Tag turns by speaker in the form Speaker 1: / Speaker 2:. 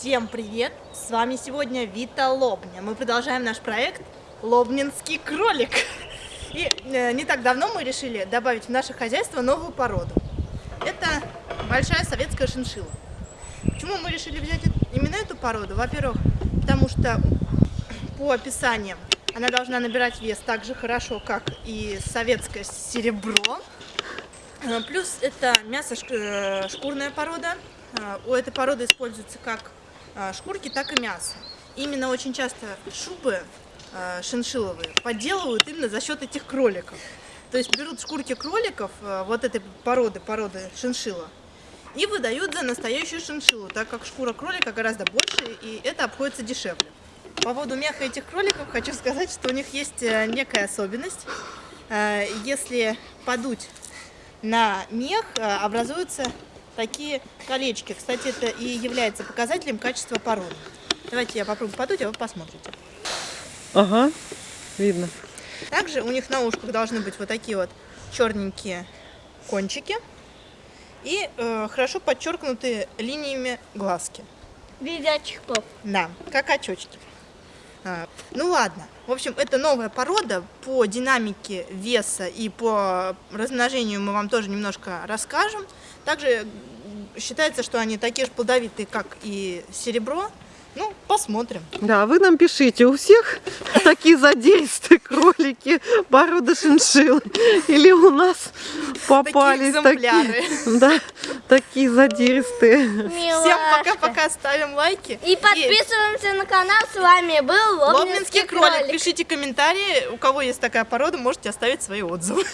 Speaker 1: Всем привет! С вами сегодня Вита Лобня. Мы продолжаем наш проект Лобнинский кролик. И э, не так давно мы решили добавить в наше хозяйство новую породу. Это большая советская шиншилла. Почему мы решили взять именно эту породу? Во-первых, потому что по описаниям она должна набирать вес так же хорошо, как и советское серебро. Э, Плюс это мясо э, шкурная порода. У этой породы используются как шкурки, так и мясо. Именно очень часто шубы э, шиншилловые подделывают именно за счет этих кроликов. То есть берут шкурки кроликов э, вот этой породы, породы шиншилла, и выдают за настоящую шиншиллу, так как шкура кролика гораздо больше, и это обходится дешевле. По поводу меха этих кроликов хочу сказать, что у них есть э, некая особенность. Э, Если подуть на мех, э, образуются такие колечки. Кстати, это и является показателем качества породы. Давайте я попробую подуть, а вы посмотрите.
Speaker 2: Ага, видно.
Speaker 1: Также у них на ушках должны быть вот такие вот черненькие кончики и э, хорошо подчеркнутые линиями глазки.
Speaker 3: Видячих поп.
Speaker 1: Да, как очечки. А, ну ладно. В общем, это новая порода. По динамике веса и по размножению мы вам тоже немножко расскажем. Также считается, что они такие же плодовитые, как и серебро. Ну, посмотрим.
Speaker 2: Да, вы нам пишите, у всех такие задействия кролики, порода шиншиллы, или у нас попались такие, да, такие задиристые.
Speaker 1: Всем пока-пока, ставим лайки.
Speaker 3: И подписываемся на канал. С вами был
Speaker 1: Лобнинский
Speaker 3: Лобнинский
Speaker 1: кролик.
Speaker 3: кролик.
Speaker 1: Пишите комментарии, у кого есть такая порода, можете оставить свои отзывы.